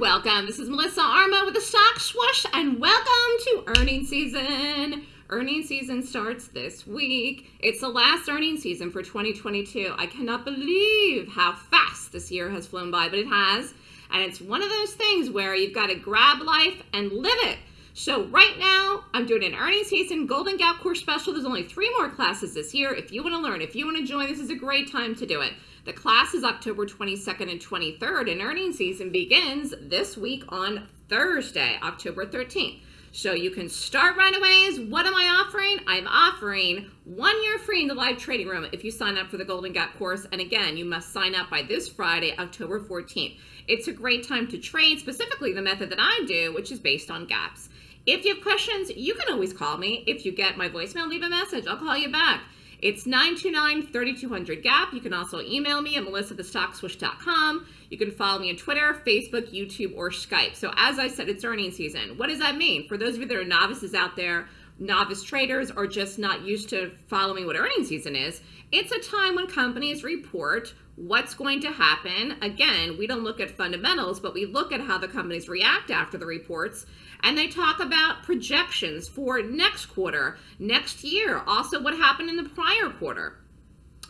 welcome. This is Melissa Armo with the Stock Swoosh, and welcome to earnings season. Earnings season starts this week. It's the last earnings season for 2022. I cannot believe how fast this year has flown by, but it has. And it's one of those things where you've got to grab life and live it. So right now, I'm doing an earnings season Golden Gap course special. There's only three more classes this year. If you want to learn, if you want to join, this is a great time to do it. The class is October 22nd and 23rd, and earnings season begins this week on Thursday, October 13th. So you can start right away. What am I offering? I'm offering one year free in the live trading room if you sign up for the Golden Gap course. And again, you must sign up by this Friday, October 14th. It's a great time to trade, specifically the method that I do, which is based on gaps. If you have questions, you can always call me. If you get my voicemail, leave a message. I'll call you back. It's 929-3200 GAP. You can also email me at melissathestockswoosh.com. You can follow me on Twitter, Facebook, YouTube, or Skype. So as I said, it's earnings season. What does that mean? For those of you that are novices out there, novice traders, are just not used to following what earnings season is, it's a time when companies report what's going to happen. Again, we don't look at fundamentals, but we look at how the companies react after the reports and they talk about projections for next quarter, next year, also what happened in the prior quarter.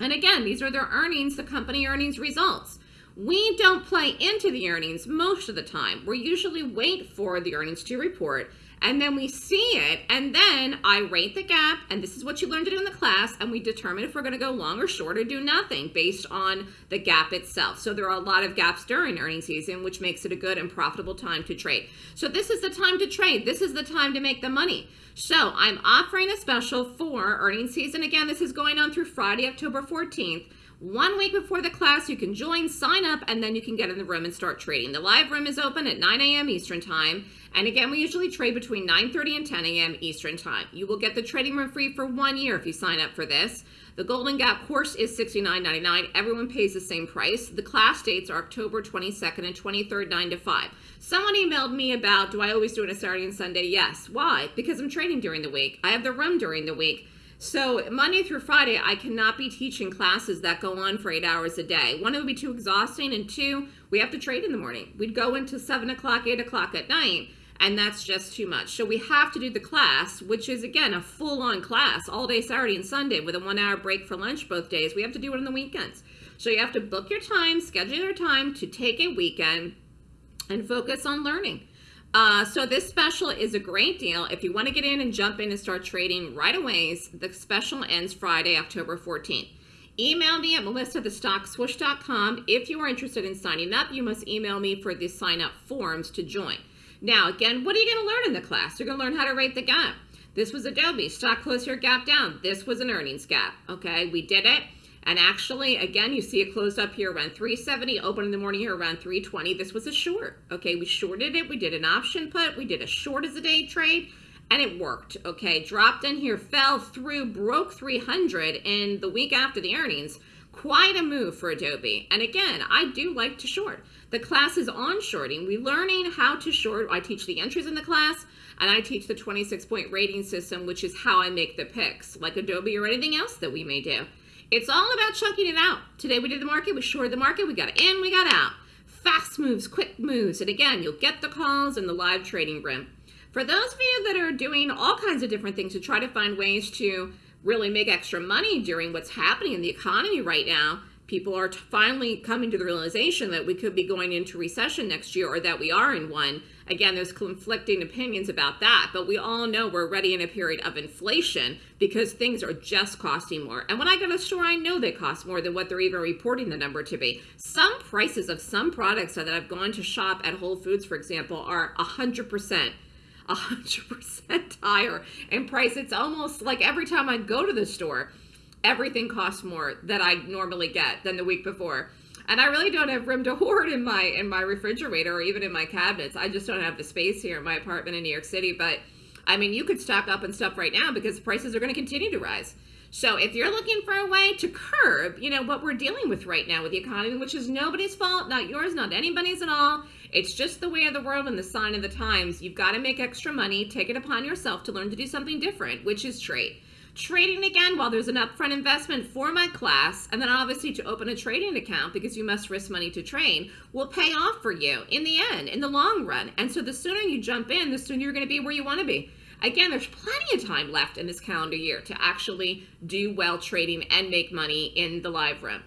And again, these are their earnings, the company earnings results. We don't play into the earnings most of the time. We usually wait for the earnings to report and then we see it and then I rate the gap and this is what you learned to do in the class and we determine if we're going to go long or short or do nothing based on the gap itself. So there are a lot of gaps during earnings season which makes it a good and profitable time to trade. So this is the time to trade. This is the time to make the money. So I'm offering a special for earnings season. Again, this is going on through Friday, October 14th. One week before the class, you can join, sign up, and then you can get in the room and start trading. The live room is open at 9 a.m. Eastern Time. And again, we usually trade between 9.30 and 10 a.m. Eastern Time. You will get the trading room free for one year if you sign up for this. The Golden Gap course is $69.99. Everyone pays the same price. The class dates are October 22nd and 23rd, 9 to 5. Someone emailed me about, do I always do it on a Saturday and Sunday? Yes. Why? Because I'm trading during the week. I have the room during the week. So Monday through Friday, I cannot be teaching classes that go on for eight hours a day. One, it would be too exhausting, and two, we have to trade in the morning. We'd go into seven o'clock, eight o'clock at night, and that's just too much. So we have to do the class, which is again a full-on class all day Saturday and Sunday with a one-hour break for lunch both days. We have to do it on the weekends. So you have to book your time, schedule your time to take a weekend and focus on learning. Uh, so this special is a great deal. If you want to get in and jump in and start trading right away, the special ends Friday, October 14th. Email me at melissathestockswoosh.com. If you are interested in signing up, you must email me for the sign up forms to join. Now, again, what are you going to learn in the class? You're going to learn how to rate the gap. This was Adobe. Stock close your gap down. This was an earnings gap. Okay, we did it. And actually, again, you see it closed up here around 370, open in the morning here around 320. This was a short. Okay, we shorted it. We did an option put. We did a short as a day trade and it worked. Okay, dropped in here, fell through, broke 300 in the week after the earnings. Quite a move for Adobe. And again, I do like to short. The class is on shorting. We're learning how to short. I teach the entries in the class and I teach the 26 point rating system, which is how I make the picks like Adobe or anything else that we may do. It's all about chunking it out. Today we did the market, we shorted the market, we got in, we got out. Fast moves, quick moves. And again, you'll get the calls in the live trading room. For those of you that are doing all kinds of different things to try to find ways to really make extra money during what's happening in the economy right now, people are finally coming to the realization that we could be going into recession next year or that we are in one. Again, there's conflicting opinions about that, but we all know we're already in a period of inflation because things are just costing more. And when I go to the store, I know they cost more than what they're even reporting the number to be. Some prices of some products that I've gone to shop at Whole Foods, for example, are 100% 100% higher in price. It's almost like every time I go to the store, everything costs more that I normally get than the week before. And I really don't have room to hoard in my in my refrigerator or even in my cabinets. I just don't have the space here in my apartment in New York City. But I mean, you could stock up and stuff right now because prices are going to continue to rise. So if you're looking for a way to curb, you know, what we're dealing with right now with the economy, which is nobody's fault, not yours, not anybody's at all. It's just the way of the world and the sign of the times. You've got to make extra money, take it upon yourself to learn to do something different, which is trade. Trading again, while there's an upfront investment for my class, and then obviously to open a trading account because you must risk money to train, will pay off for you in the end, in the long run. And so the sooner you jump in, the sooner you're going to be where you want to be. Again, there's plenty of time left in this calendar year to actually do well trading and make money in the live room.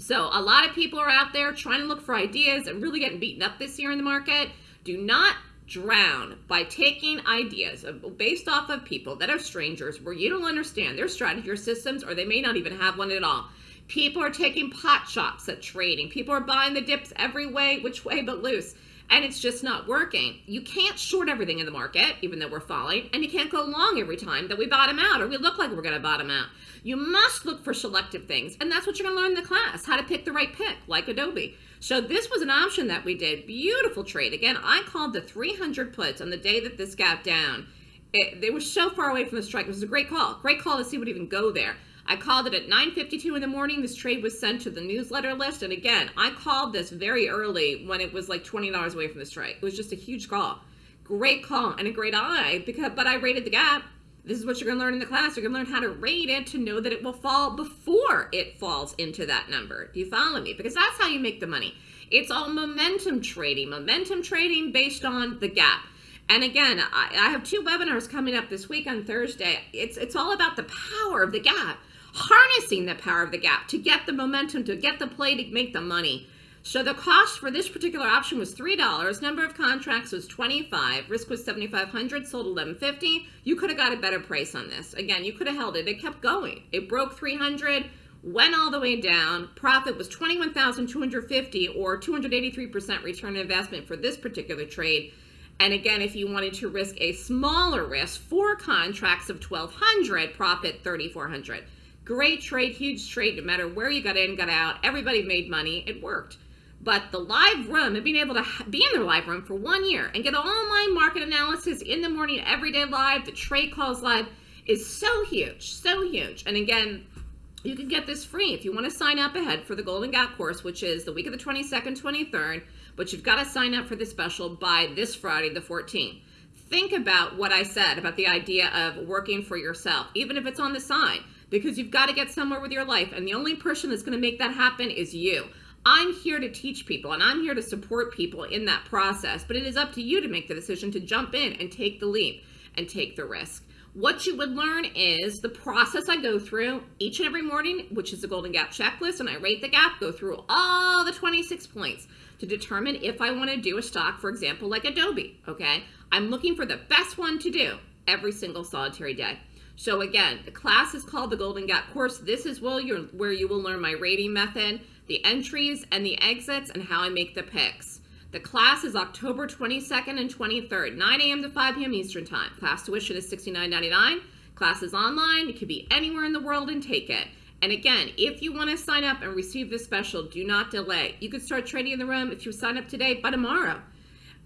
So a lot of people are out there trying to look for ideas and really getting beaten up this year in the market. Do not drown by taking ideas based off of people that are strangers where you don't understand their strategy or systems or they may not even have one at all. People are taking pot shots at trading. People are buying the dips every way, which way but loose. And it's just not working. You can't short everything in the market, even though we're falling, and you can't go long every time that we bottom out or we look like we're going to bottom out. You must look for selective things, and that's what you're going to learn in the class, how to pick the right pick, like Adobe. So this was an option that we did. Beautiful trade. Again, I called the 300 puts on the day that this gap down. It, they were so far away from the strike. It was a great call. Great call to see what even go there. I called it at 9.52 in the morning. This trade was sent to the newsletter list. And again, I called this very early when it was like $20 away from the strike. It was just a huge call. Great call and a great eye, because but I rated the gap. This is what you're going to learn in the class. You're going to learn how to rate it to know that it will fall before it falls into that number. Do you follow me? Because that's how you make the money. It's all momentum trading, momentum trading based on the gap. And again, I, I have two webinars coming up this week on Thursday. It's, it's all about the power of the gap, harnessing the power of the gap to get the momentum, to get the play, to make the money. So the cost for this particular option was $3. Number of contracts was 25. Risk was 7,500, sold 1150. You could have got a better price on this. Again, you could have held it. It kept going. It broke 300, went all the way down. Profit was 21,250 or 283% return on investment for this particular trade. And again, if you wanted to risk a smaller risk, four contracts of 1,200, profit 3,400. Great trade, huge trade, no matter where you got in, got out. Everybody made money. It worked. But the live room and being able to be in their live room for one year and get my market analysis in the morning, every day live, the trade calls live is so huge, so huge. And again, you can get this free if you want to sign up ahead for the Golden Gap course, which is the week of the 22nd, 23rd, but you've got to sign up for the special by this Friday, the 14th. Think about what I said about the idea of working for yourself, even if it's on the side, because you've got to get somewhere with your life, and the only person that's going to make that happen is you. I'm here to teach people and I'm here to support people in that process, but it is up to you to make the decision to jump in and take the leap and take the risk. What you would learn is the process I go through each and every morning, which is the Golden Gap checklist, and I rate the gap, go through all the 26 points to determine if I want to do a stock, for example, like Adobe, okay? I'm looking for the best one to do every single solitary day. So again, the class is called the Golden Gap course. This is where you will learn my rating method the entries and the exits, and how I make the picks. The class is October 22nd and 23rd, 9 a.m. to 5 p.m. Eastern Time. Class tuition is $69.99. Class is online. You could be anywhere in the world and take it. And again, if you want to sign up and receive this special, do not delay. You could start trading in the room if you sign up today, by tomorrow.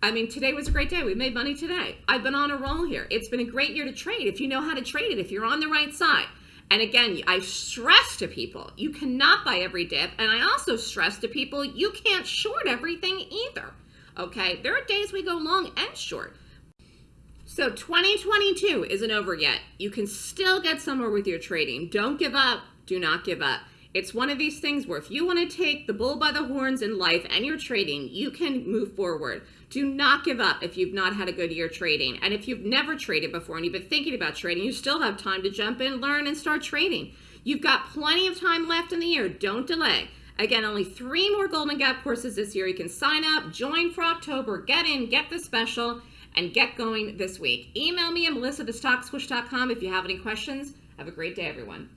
I mean, today was a great day. We made money today. I've been on a roll here. It's been a great year to trade if you know how to trade it, if you're on the right side. And again, I stress to people, you cannot buy every dip. And I also stress to people, you can't short everything either. Okay, there are days we go long and short. So 2022 isn't over yet. You can still get somewhere with your trading. Don't give up. Do not give up. It's one of these things where if you want to take the bull by the horns in life and your trading, you can move forward. Do not give up if you've not had a good year trading. And if you've never traded before and you've been thinking about trading, you still have time to jump in, learn, and start trading. You've got plenty of time left in the year. Don't delay. Again, only three more Golden Gap courses this year. You can sign up, join for October, get in, get the special, and get going this week. Email me at melissa if you have any questions. Have a great day, everyone.